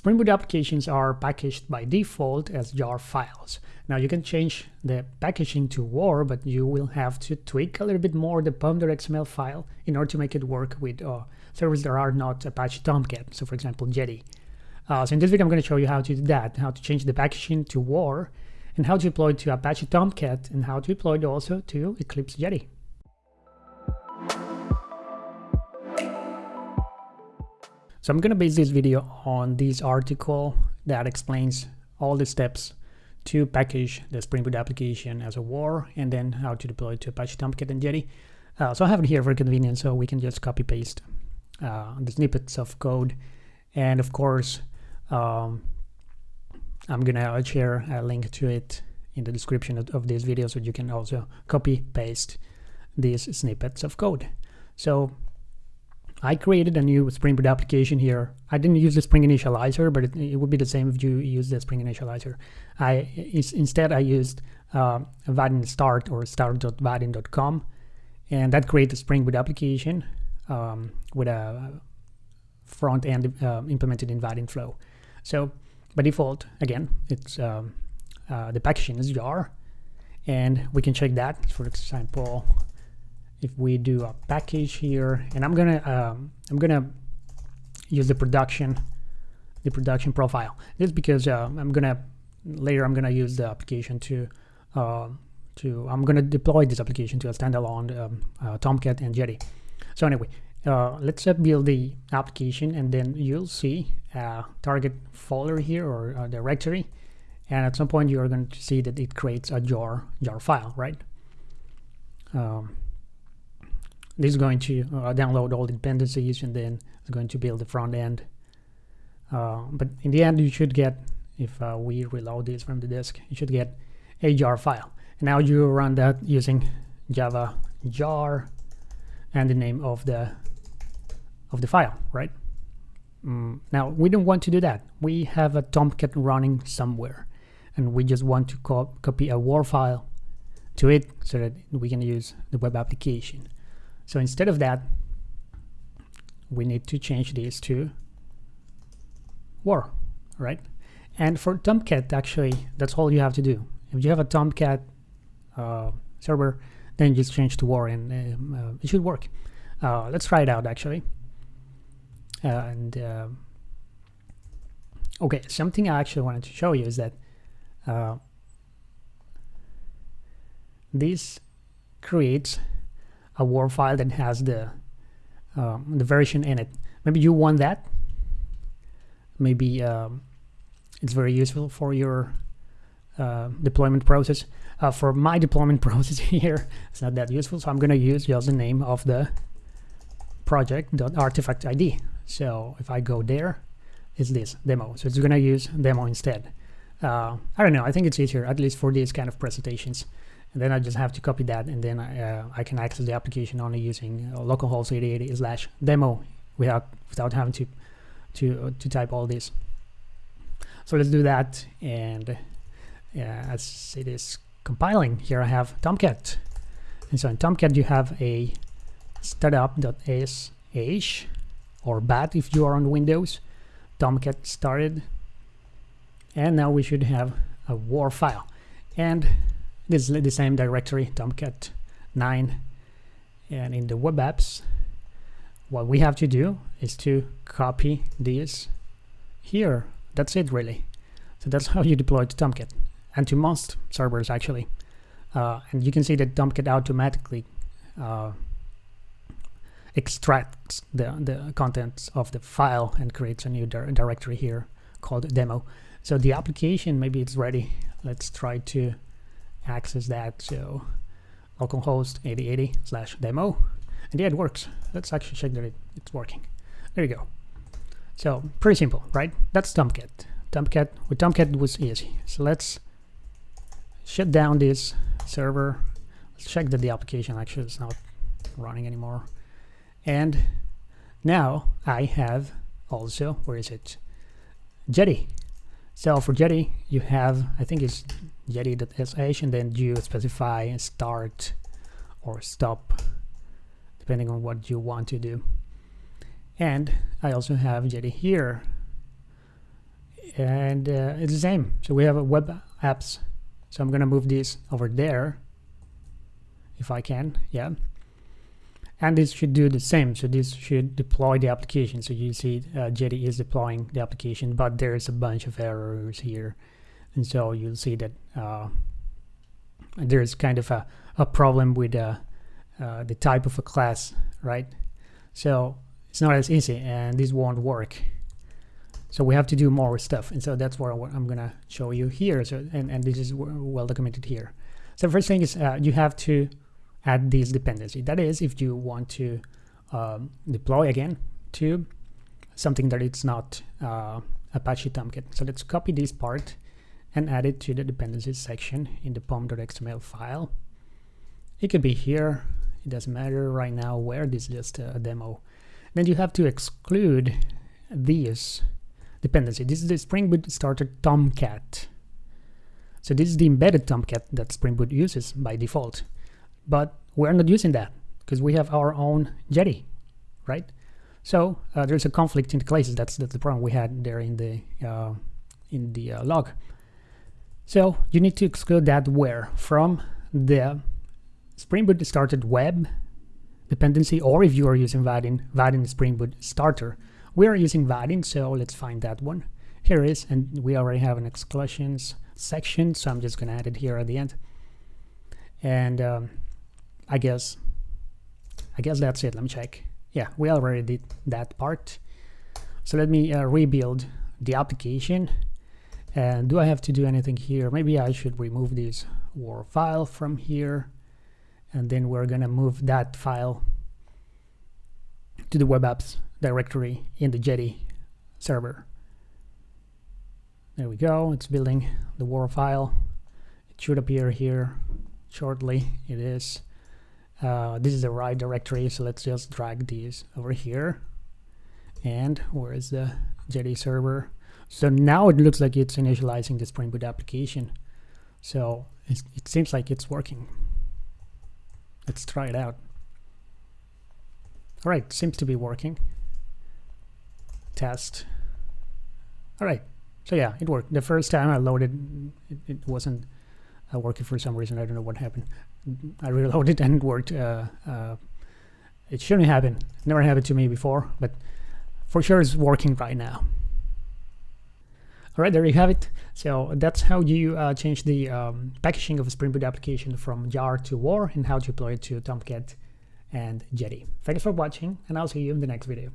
Spring Boot applications are packaged by default as jar files. Now you can change the packaging to WAR, but you will have to tweak a little bit more the pom.xml file in order to make it work with uh, servers that are not Apache Tomcat, so for example Jetty. Uh, so in this video I'm going to show you how to do that, how to change the packaging to WAR, and how to deploy it to Apache Tomcat, and how to deploy it also to Eclipse Jetty. So I'm going to base this video on this article that explains all the steps to package the Spring Boot application as a WAR and then how to deploy it to Apache Tomcat and Jetty. Uh, so I have it here for convenience so we can just copy paste uh, the snippets of code and of course um, I'm gonna share a link to it in the description of, of this video so you can also copy paste these snippets of code. So I created a new Spring Boot application here. I didn't use the Spring Initializr, but it, it would be the same if you use the Spring Initializr. I Instead, I used uh, Vaadin start or start.vaadin.com, and that created a Spring Boot application um, with a front end uh, implemented in Vaadin Flow. So by default, again, it's um, uh, the packaging is jar, and we can check that. For example, if we do a package here and I'm gonna um, I'm gonna use the production the production profile. This because uh, I'm gonna later I'm gonna use the application to uh, to I'm gonna deploy this application to a standalone um, uh, Tomcat and Jetty. So anyway uh, let's build the application and then you'll see a target folder here or a directory and at some point you're going to see that it creates a jar jar file right? Um, this is going to uh, download all the dependencies and then it's going to build the front end. Uh, but in the end, you should get, if uh, we reload this from the disk, you should get a jar file. And now you run that using java jar and the name of the of the file, right? Mm, now we don't want to do that. We have a Tomcat running somewhere, and we just want to co copy a WAR file to it so that we can use the web application. So instead of that, we need to change this to war, right? And for Tomcat, actually, that's all you have to do. If you have a Tomcat uh, server, then just change to war and um, uh, it should work. Uh, let's try it out, actually. and uh, okay, something I actually wanted to show you is that uh, this creates a WAR file that has the um, the version in it. Maybe you want that. Maybe um, it's very useful for your uh, deployment process. Uh, for my deployment process here, it's not that useful, so I'm going to use just the name of the project.artifact ID. So if I go there, it's this demo. So it's going to use demo instead. Uh, I don't know. I think it's easier, at least for these kind of presentations and then I just have to copy that and then I, uh, I can access the application only using uh, localhost 8080 slash demo without without having to to uh, to type all this. So let's do that and as it is compiling here I have Tomcat. And so in Tomcat you have a startup.sh or bat if you are on Windows. Tomcat started and now we should have a war file. And this is the same directory, Tomcat 9. And in the web apps, what we have to do is to copy this here. That's it really. So that's how you deploy to Tomcat and to most servers actually. Uh, and you can see that Tomcat automatically uh, extracts the, the contents of the file and creates a new dir directory here called demo. So the application, maybe it's ready. Let's try to access that. So localhost 8080 slash demo. And yeah, it works. Let's actually check that it, it's working. There you go. So pretty simple, right? That's Tomcat. Tomcat with Tomcat was easy. So let's shut down this server. Let's check that the application actually is not running anymore. And now I have also, where is it? Jetty. So for Jetty, you have, I think it's jetty.sh and then you specify start or stop depending on what you want to do and I also have jetty here and uh, it's the same. So we have a web apps. So I'm gonna move this over there if I can, yeah. And this should do the same. So this should deploy the application. So you see uh, Jetty is deploying the application, but there's a bunch of errors here. And so you'll see that uh, there's kind of a, a problem with uh, uh, the type of a class, right? So it's not as easy and this won't work. So we have to do more stuff. And so that's what I'm gonna show you here. So and, and this is well documented here. So first thing is uh, you have to add this dependency. That is if you want to um, deploy again to something that it's not uh, Apache Tomcat. So let's copy this part and add it to the dependencies section in the pom.xml file. It could be here. It doesn't matter right now where. This is just a demo. Then you have to exclude this dependency. This is the Spring Boot starter Tomcat. So this is the embedded Tomcat that Spring Boot uses by default. But we're not using that because we have our own Jetty, right? So uh, there's a conflict in the classes. That's, that's the problem we had there in the uh, in the uh, log. So you need to exclude that where from the Spring Boot starter web dependency, or if you are using Vaadin, Vaadin Spring Boot starter. We are using Vaadin, so let's find that one. Here is, and we already have an exclusions section, so I'm just gonna add it here at the end. And um, I guess, I guess that's it. Let me check. Yeah, we already did that part. So let me uh, rebuild the application. And do I have to do anything here? Maybe I should remove this WAR file from here. And then we're gonna move that file to the web apps directory in the Jetty server. There we go, it's building the WAR file. It should appear here shortly, it is. Uh, this is the right directory, so let's just drag these over here. And where is the Jetty server? So now it looks like it's initializing the Spring Boot application. So it seems like it's working. Let's try it out. All right, seems to be working test. All right, so yeah, it worked. The first time I loaded, it, it wasn't uh, working for some reason. I don't know what happened. I reloaded and worked. Uh, uh, it shouldn't happen. Never happened to me before, but for sure it's working right now. All right, there you have it. So that's how you uh, change the um, packaging of a Spring Boot application from jar to war and how to deploy it to Tomcat and Jetty. Thanks for watching, and I'll see you in the next video.